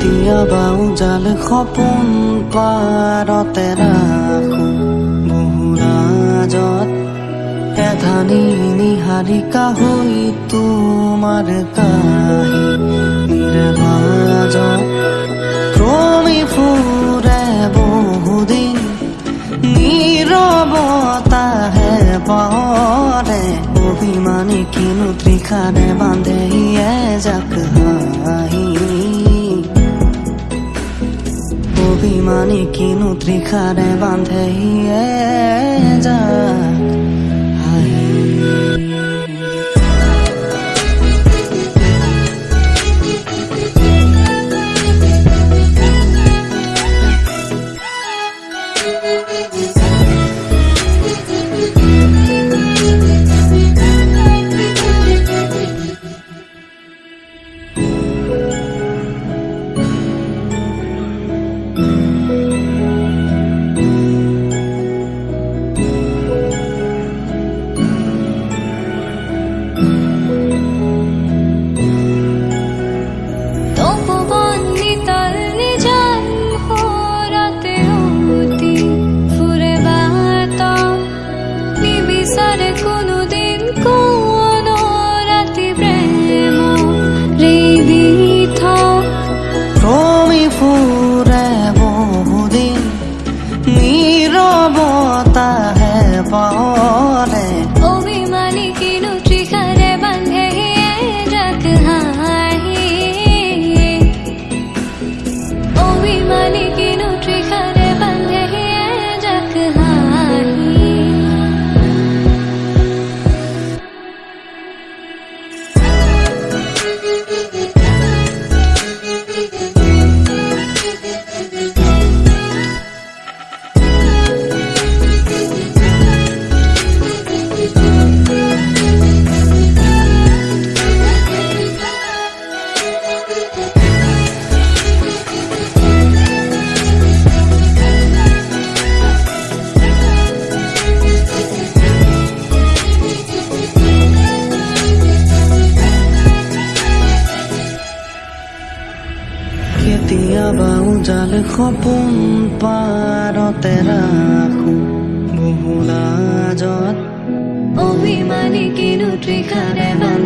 উজাল সপোন পাৰতে ৰাখো বহুৰাজত এধানি নিহাৰিকা হৈ তোমাৰ কাহিনীৰ মাজত ক্ৰমি ফুৰে বহুদিন নীৰৱতাহে পৰে অভিমানী কিনো ত্ৰিখাৰে বান্ধে এজাক হাঁহি অভিমানী কিনো ত্ৰিখাৰে বান্ধে হাঁহি কেতিয়াবা উজাল সপোন পাৰতে ৰাখো বহুলাজত অভিমানী কিনো ত্ৰিখাৰে বান্ধে